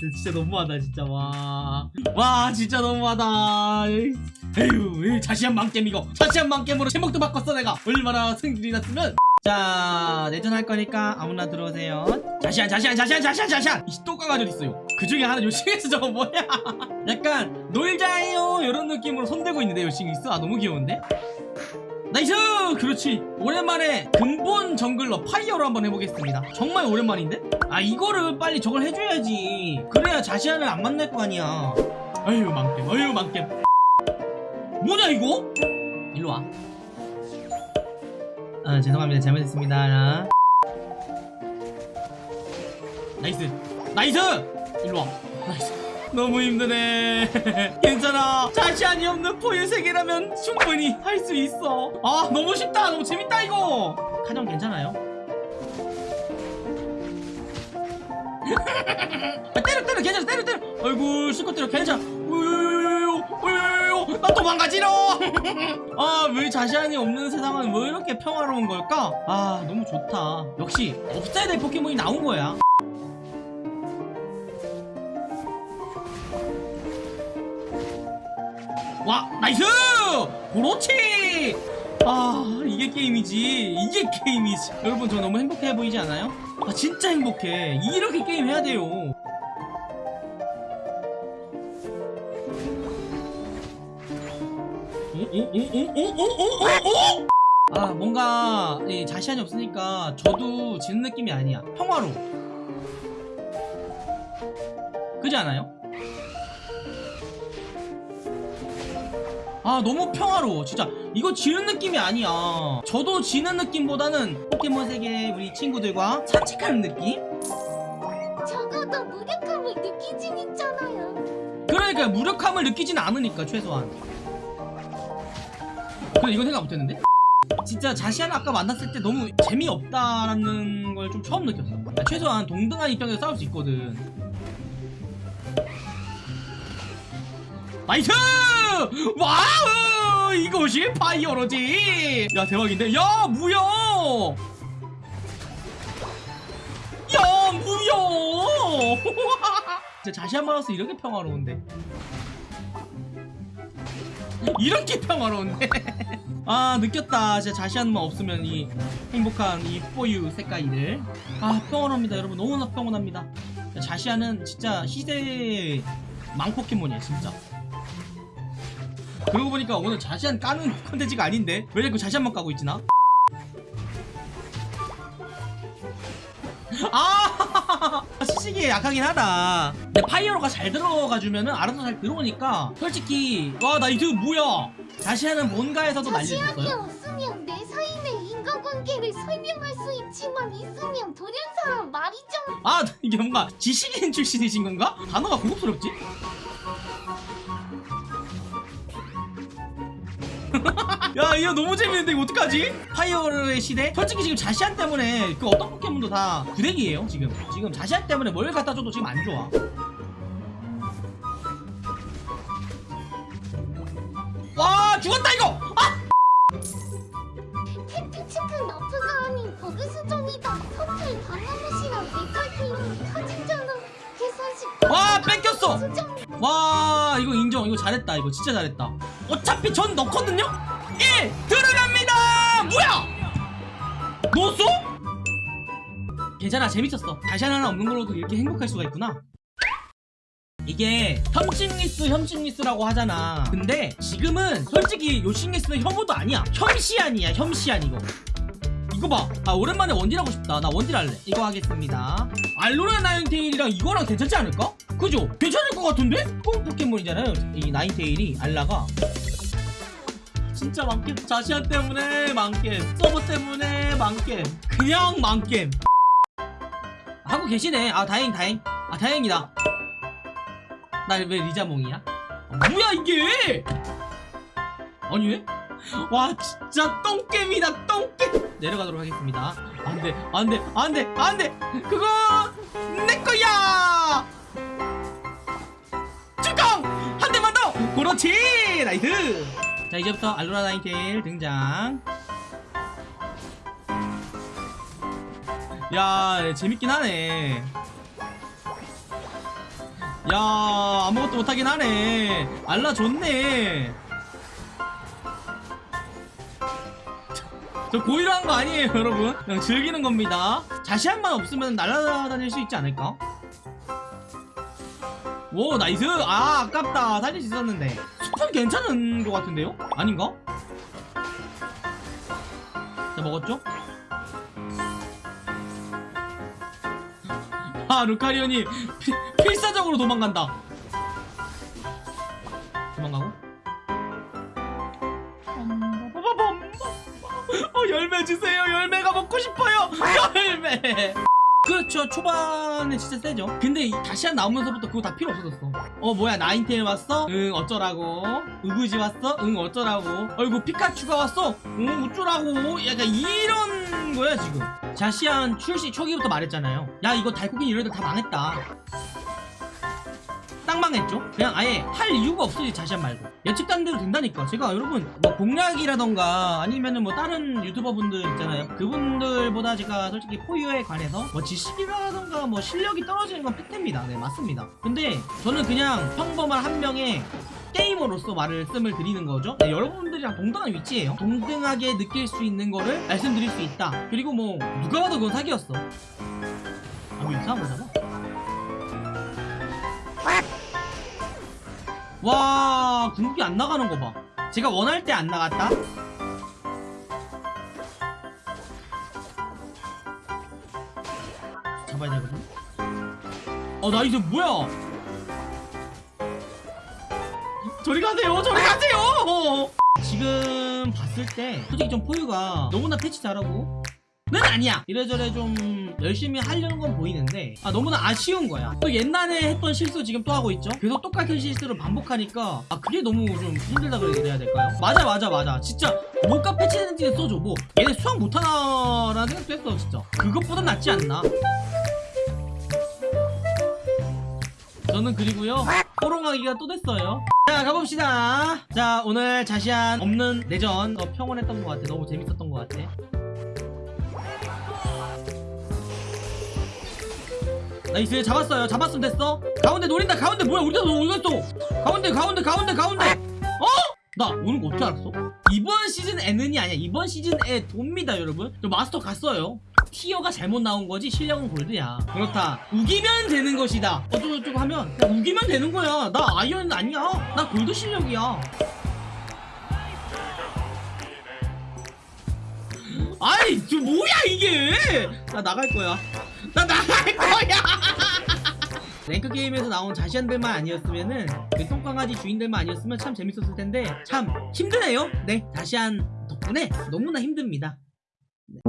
진짜 너무하다 진짜. 와. 와 진짜 너무하다. 에휴 자시한 망겜 이거. 자시한 망겜으로 제목도 바꿨어 내가. 얼마나 승질이 났으면. 자 내전 할 거니까 아무나 들어오세요. 자시한 자시한 자시한 자시한 자시한. 이또 까가지고 있어요. 그 중에 하나 요싱에서 저거 뭐야? 약간 놀자요. 이런 느낌으로 손대고 있는데 요싱이스 아 너무 귀여운데 나이스! 그렇지. 오랜만에 근본 정글러 파이어로 한번 해보겠습니다. 정말 오랜만인데? 아 이거를 빨리 저걸 해줘야지. 그래야 자시안을 안 만날 거 아니야. 아유 망겜. 아유 망겜. 뭐냐 이거? 일로와. 아 죄송합니다. 잘못했습니다. nice. nice! 일로와. nice 너무 힘드네. 괜찮아. 자시안이 없는 포유 세계라면 충분히 할 수 있어. 아 너무 쉽다. 너무 재밌다 이거. 가정 괜찮아요? 아, 때려 때려. 괜찮아. 때려 때려. 아이고 실컷 때려. 괜찮아. 나 도망가지로 아왜 자시안이 없는 세상은 왜 이렇게 평화로운 걸까? 아 너무 좋다. 역시 없어야 될 포켓몬이 나온 거야 와 nice! 그렇지! 아 이게 게임이지. 이게 게임이지. 여러분 저 너무 행복해 보이지 않아요? 아 진짜 행복해. 이렇게 게임 해야 돼요. 아 뭔가 이 자시한이 없으니까 저도 지는 느낌이 아니야. 평화로 그지 않아요? 아 너무 평화로워 진짜 이거 지는 느낌이 아니야 저도 지는 느낌보다는 포켓몬 세계 우리 친구들과 산책하는 느낌? 적어도 무력함을 느끼진 있잖아요. 그러니까 무력함을 느끼진 않으니까 최소한 그래 이건 생각 못했는데? 진짜 자시안 아까 만났을 때 너무 재미없다라는 걸 좀 처음 느꼈어 아, 최소한 동등한 입장에서 싸울 수 있거든 nice! wow! 이것이 파이어로지! 야 대박인데? 야 뭐야! 야 뭐야! 진짜 자시안 만났을 때 이렇게 평화로운데 이렇게 평화로운데 아 느꼈다 진짜 자시안만 없으면 이 행복한 이 포유 색깔이들 아 평화롭니다 여러분 너무나 평온합니다 자시한은 진짜 시대의 망포켓몬이야 진짜 그러고 보니까 오늘 자시한 까는 컨텐츠가 아닌데 왜 자꾸 자시한만 까고 있지 나? 아 시식이 약하긴 하다 근데 파이어로가 잘 들어가주면은 알아서 잘 들어오니까 솔직히 와 나 이거 뭐야 자시한은 뭔가에서도 날려줬어요 없으면 내 사이의 인과관계를 설명할 수 있지만 있으면 들은 사람 말이죠. 아 이게 뭔가 지식인 출신이신 건가? 단어가 고급스럽지? 야 이거 너무 재밌는데 이거 어떡하지? 파이어의 시대? 솔직히 지금 자시안 때문에 그 어떤 포켓몬도 다 구대기예요 지금 지금 자시안 때문에 뭘 갖다 줘도 지금 안 좋아 와 죽었다 이거! 아! 택피치크 너프가 아닌 버그 수정이다. 커플 바나무시랑 메탈피는 타진잖아. 계산식. 와 뺏겼어! 수정. 와 이거 인정 이거 잘했다 이거 진짜 잘했다 어차피 전 넣거든요? 1 들어갑니다 뭐야 넣었어? 괜찮아 재밌었어 다시 하나 없는 걸로도 이렇게 행복할 수가 있구나 이게 혐식리스 혐식리스라고 하잖아 근데 지금은 솔직히 요식리스는 혐오도 아니야 혐시안이야 혐시안 이거 이거 봐. 아, 오랜만에 원딜 하고 싶다. 나 원딜 할래. 이거 하겠습니다. 알로라 나인테일이랑 이거랑 괜찮지 않을까? 그죠? 괜찮을 것 같은데? 뽕 포켓몬이잖아요. 이 나인테일이, 알라가. 진짜 망겜. 자시안 때문에 망겜. 서버 때문에 망겜. 그냥 망겜. 하고 계시네. 아, 다행, 다행. 아, 다행이다. 나 왜 리자몽이야? 아, 뭐야, 이게! 아니, 왜? 와 진짜 똥겜이다 똥겜 내려가도록 하겠습니다 안돼 안돼 안돼 안돼 그거 내거야 주공 한 대만 더 그렇지 nice 자 이제부터 알로라 나인테일 등장. 야 재밌긴 하네. 야 아무것도 못하긴 하네. 알라 좋네. 저 고의로 한 거 아니에요 여러분? 그냥 즐기는 겁니다. 자시안만 없으면 날아다닐 수 있지 않을까? 오 nice! 아 아깝다. 살릴 수 있었는데 스푼 괜찮은 것 같은데요? 아닌가? 자 먹었죠? 아 루카리온이 피- 필사적으로 도망간다 도망가고 어 열매 주세요 열매가 먹고 싶어요 열매 그렇죠. 초반에 진짜 세죠. 근데 이 다시한 나오면서부터 그거 다 필요 없어졌어. 어 뭐야. 나인테일 왔어? 응 어쩌라고? 으그지 왔어? 응 어쩌라고? 어이구 피카츄가 왔어? 응 어쩌라고? 약간 이런 거야 지금. 자시안 출시 초기부터 말했잖아요. 야 이거 달코긴 이런 애들 다 망했다 딱 망했죠? 그냥 아예 할 이유가 없어요 자시안 말고. 예측단 대로 된다니까. 제가 여러분 뭐 공략이라던가 아니면은 뭐 다른 유튜버분들 있잖아요. 그분들보다 제가 솔직히 포유에 관해서 뭐 지식이라던가 뭐 실력이 떨어지는 건 팩트입니다. 네 맞습니다. 근데 저는 그냥 평범한 한 명의 게이머로서 말을 씀을 드리는 거죠. 네, 여러분들이랑 동등한 위치예요. 동등하게 느낄 수 있는 거를 말씀드릴 수 있다. 그리고 뭐 누가 봐도 그건 사기였어. 아뭐 이상한 거잖아 와 궁극기 안 나가는 거 봐. 제가 원할 때 안 나갔다? 잡아야 되거든? 어 nice 뭐야? 저리 가세요 저리 가세요! 지금 봤을 때 솔직히 좀 포유가 너무나 패치 잘하고 는 아니야. 이래저래 좀 열심히 하려는 건 보이는데 아 너무나 아쉬운 거야. 또 옛날에 했던 실수 지금 또 하고 있죠? 계속 똑같은 실수를 반복하니까 아 그게 너무 좀 힘들다 그래야 될까요? 맞아 맞아 맞아. 진짜 뭔가 패치되는지 써줘 뭐. 얘네 수학 못하나 라는 생각도 했어 진짜. 그것보단 낫지 않나? 저는 그리고요 호롱하기가 또 됐어요. 자 가봅시다. 자 오늘 자시한 없는 내전 어, 평온했던 것 같아. 너무 재밌었던 것 같아 나이스 잡았어요. 잡았으면 됐어. 가운데 노린다. 가운데 뭐야? 우리가 어디 갔어. 가운데 가운데 가운데 가운데. 어? 나 오는 거 어떻게 알았어? 이번 시즌 N은이 아니야. 이번 시즌에 돕니다 여러분. 저 마스터 갔어요. 티어가 잘못 나온 거지 실력은 골드야. 그렇다. 우기면 되는 것이다. 어쩌고저쩌고 하면 우기면 되는 거야. 나 아이언 아니야. 나 골드 실력이야. 아이 저 뭐야 이게? 나 나갈 거야 나 나갈 거야. 랭크 게임에서 나온 자시안들만 아니었으면은 그 똥강아지 주인들만 아니었으면 참 재밌었을 텐데 참 힘드네요. 네 자시안 덕분에 너무나 힘듭니다. 네.